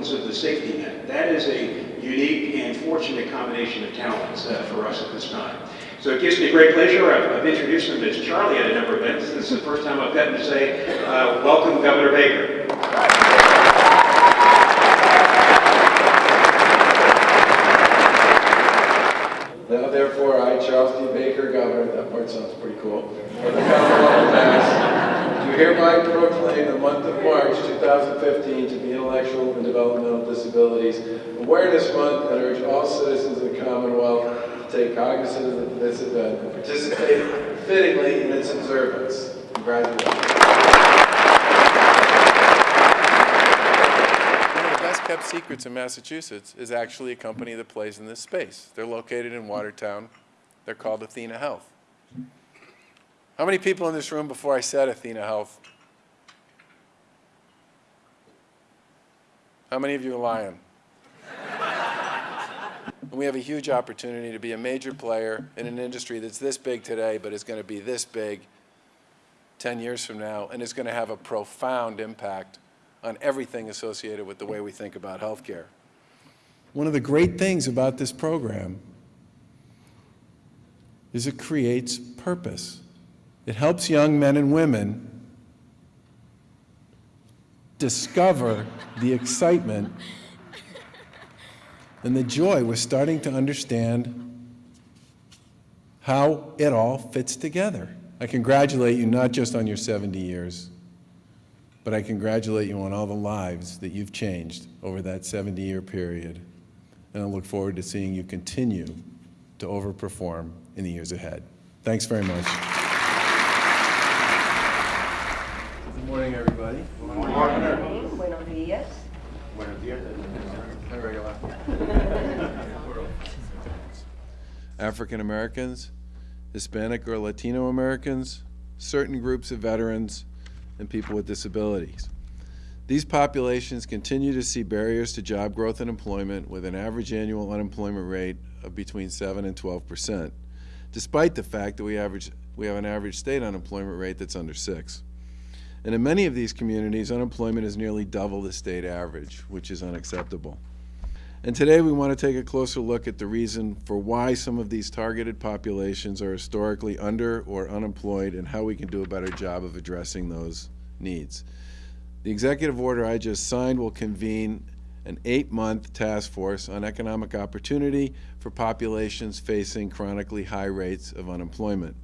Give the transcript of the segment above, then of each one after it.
importance of the safety net. That is a unique and fortunate combination of talents uh, for us at this time. So it gives me great pleasure. I've, I've introduced him as Charlie at a number of events. This is the first time I've gotten to say, uh, welcome, Governor Baker. Now therefore, I, Charles D. Baker, Governor, that part sounds pretty cool, hereby proclaim the month of March 2015 to be Intellectual and Developmental Disabilities Awareness Month and urge all citizens of the Commonwealth to take cognizance of this event and participate fittingly in its observance. Congratulations. One of the best kept secrets in Massachusetts is actually a company that plays in this space. They're located in Watertown. They're called Athena Health. How many people in this room before I said Athena Health? How many of you are lying? And we have a huge opportunity to be a major player in an industry that's this big today, but is going to be this big 10 years from now, and is going to have a profound impact on everything associated with the way we think about healthcare. One of the great things about this program is it creates purpose. It helps young men and women discover the excitement and the joy. We're starting to understand how it all fits together. I congratulate you not just on your 70 years, but I congratulate you on all the lives that you've changed over that 70-year period. And I look forward to seeing you continue to overperform in the years ahead. Thanks very much. Good morning, everybody. Buenos días. Hi, Regula. African Americans, Hispanic or Latino Americans, certain groups of veterans, and people with disabilities. These populations continue to see barriers to job growth and employment with an average annual unemployment rate of between 7 and 12 percent, despite the fact that we, average, we have an average state unemployment rate that's under 6. And in many of these communities, unemployment is nearly double the state average, which is unacceptable. And today we want to take a closer look at the reason for why some of these targeted populations are historically under or unemployed and how we can do a better job of addressing those needs. The executive order I just signed will convene an eight-month task force on economic opportunity for populations facing chronically high rates of unemployment.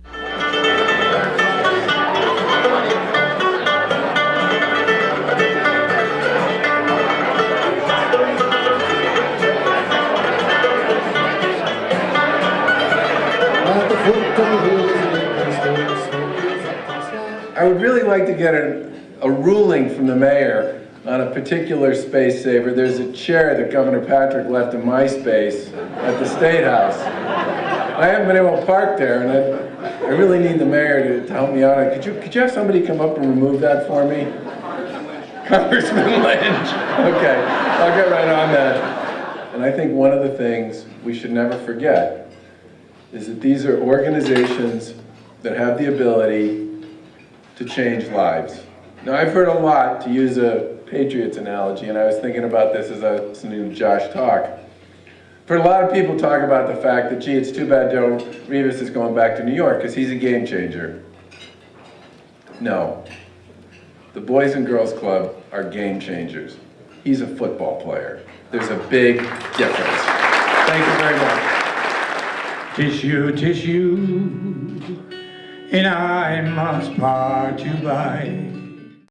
I would really like to get a, a ruling from the mayor on a particular space saver. There's a chair that Governor Patrick left in my space at the State House. I haven't been able to park there, and I, I really need the mayor to, to help me out. Could you, could you have somebody come up and remove that for me? Congressman Lynch. Okay, I'll get right on that. And I think one of the things we should never forget is that these are organizations that have the ability to change lives. Now, I've heard a lot, to use a Patriots analogy, and I was thinking about this as I was listening to Josh talk. Heard a lot of people talk about the fact that, gee, it's too bad Joe Revis is going back to New York because he's a game changer. No. The Boys and Girls Club are game changers. He's a football player. There's a big difference. Thank you very much. Tissue, tissue, and I must part you by.